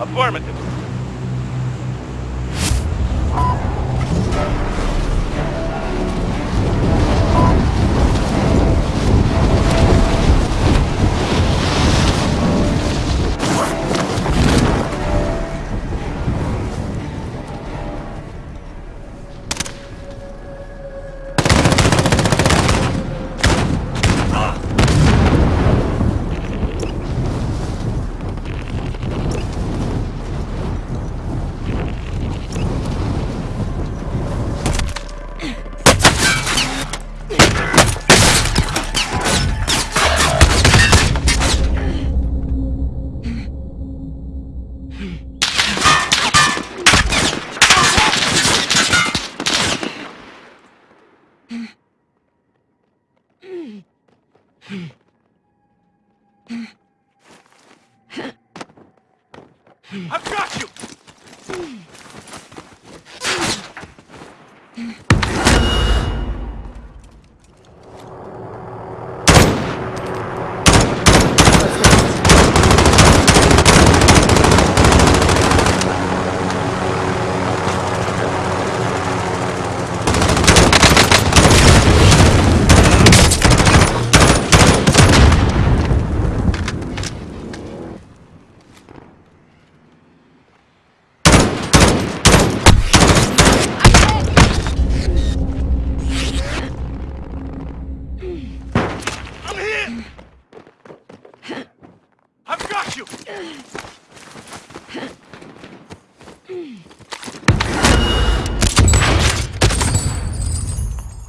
Affirmative. I've got you! Hmm. I'm here! I've got you!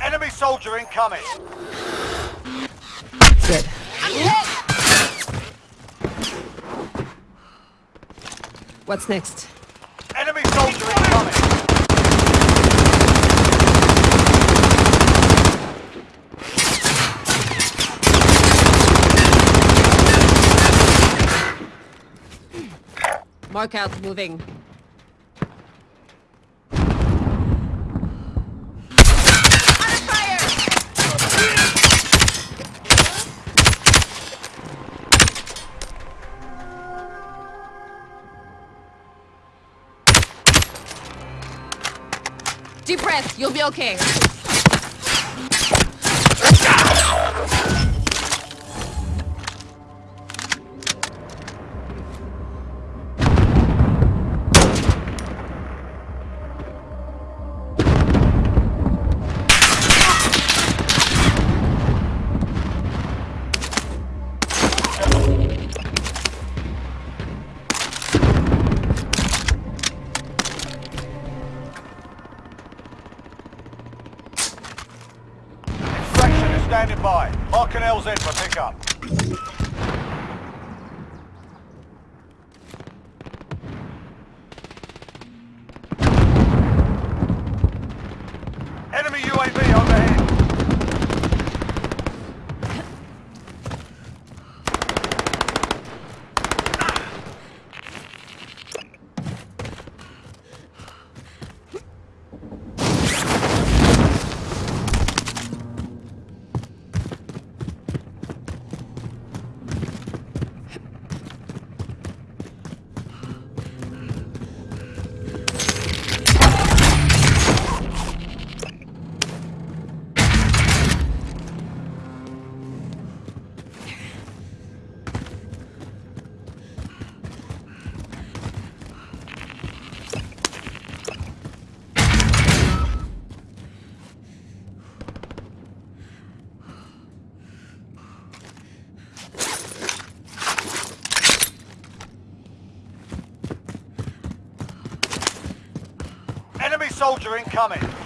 Enemy soldier incoming. Good. What's next? Enemy soldier incoming. Mark out, moving. Deep breath, you'll be okay. By. Mark an LZ for pickup. Enemy UAV overhead. Enemy soldier incoming.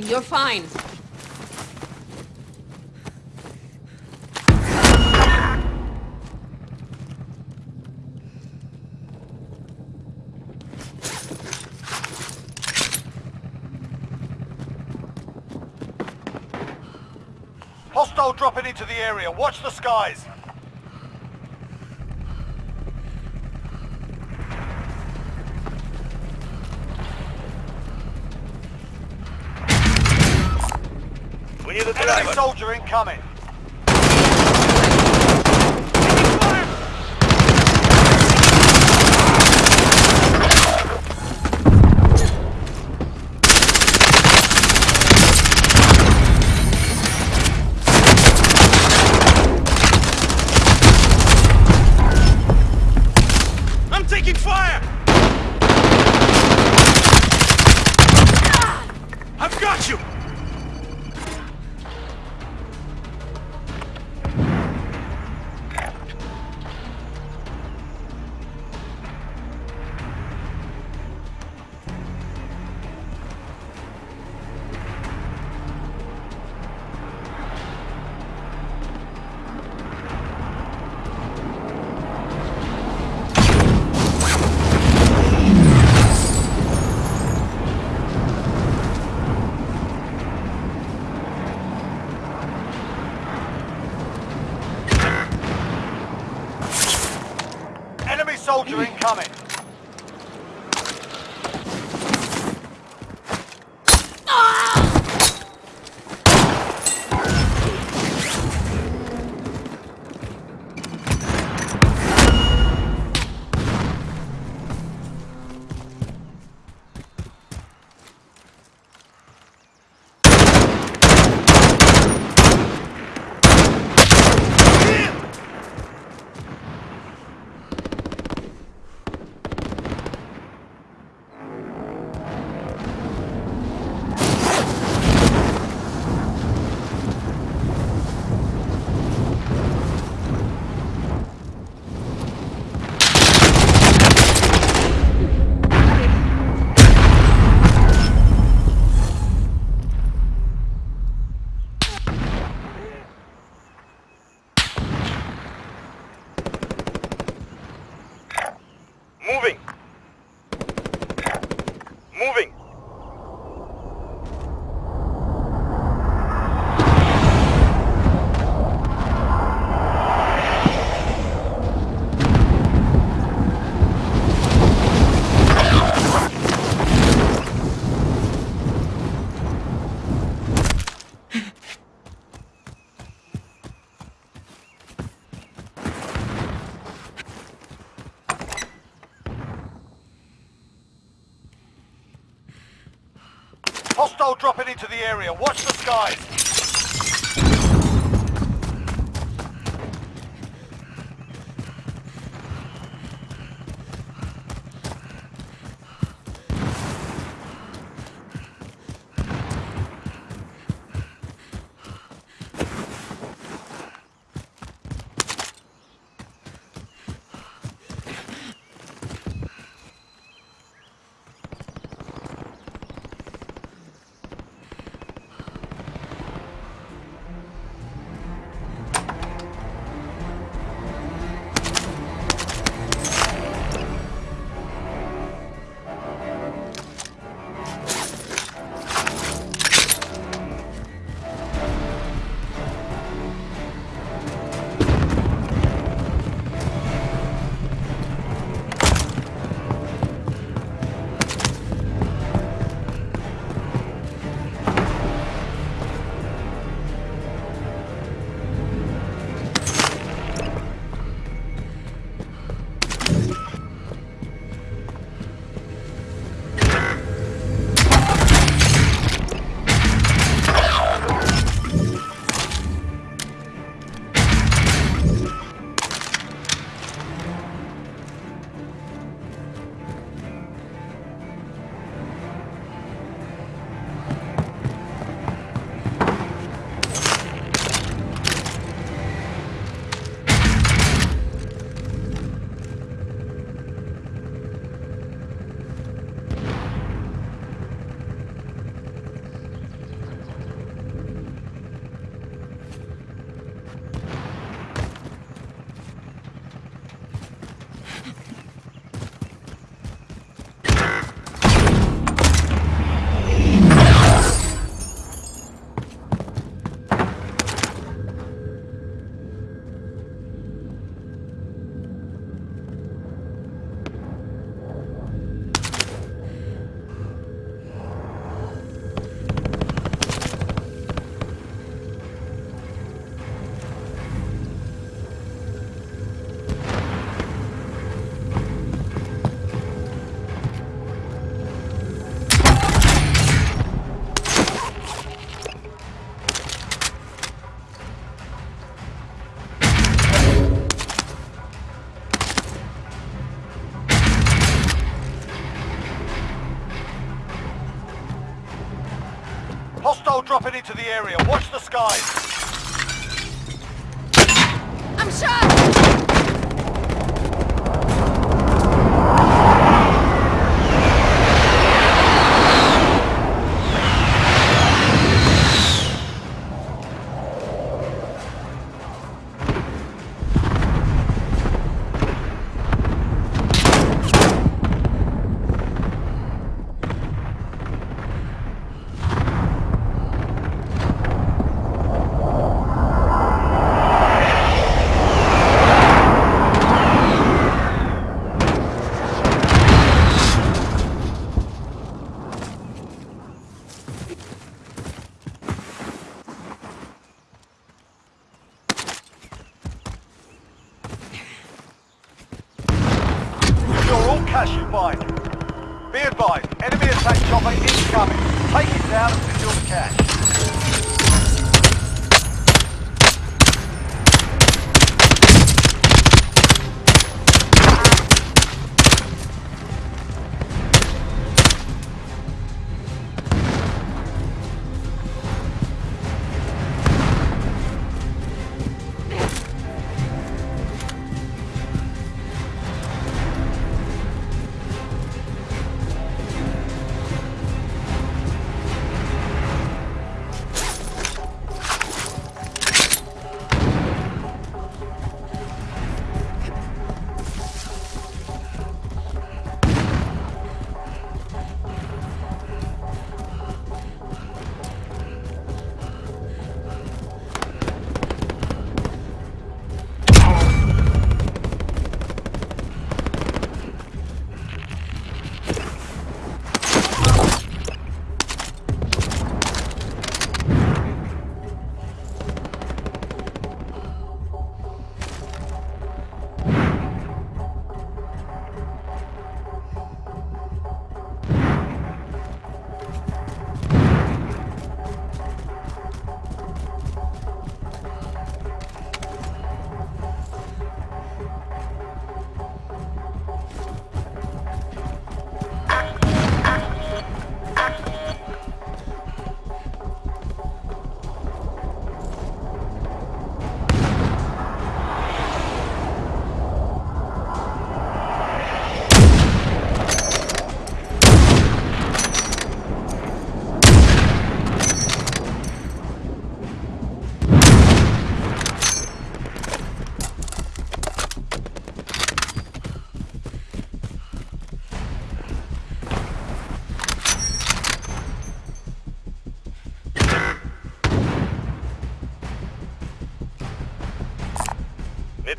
Fine. You're fine. Hostile dropping into the area. Watch the skies. We need a Enemy driver. soldier incoming. I'm taking fire! I've got you! Soldier incoming. Moving! Moving! Hostile dropping into the area. Watch the skies. Hostile dropping into the area. Watch the skies. I'm shot!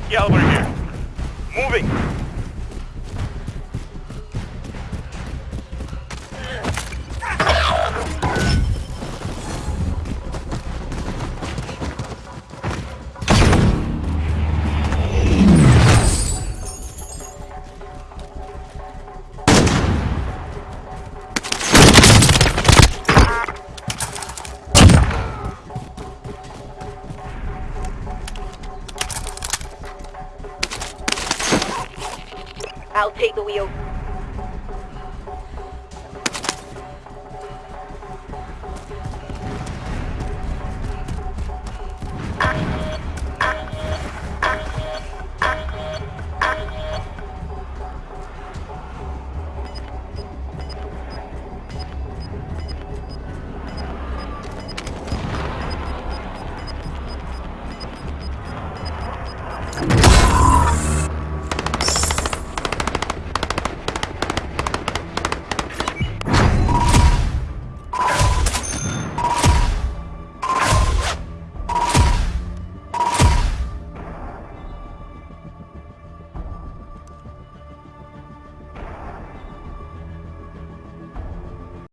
Mid caliber here. Moving. I'll take the wheel.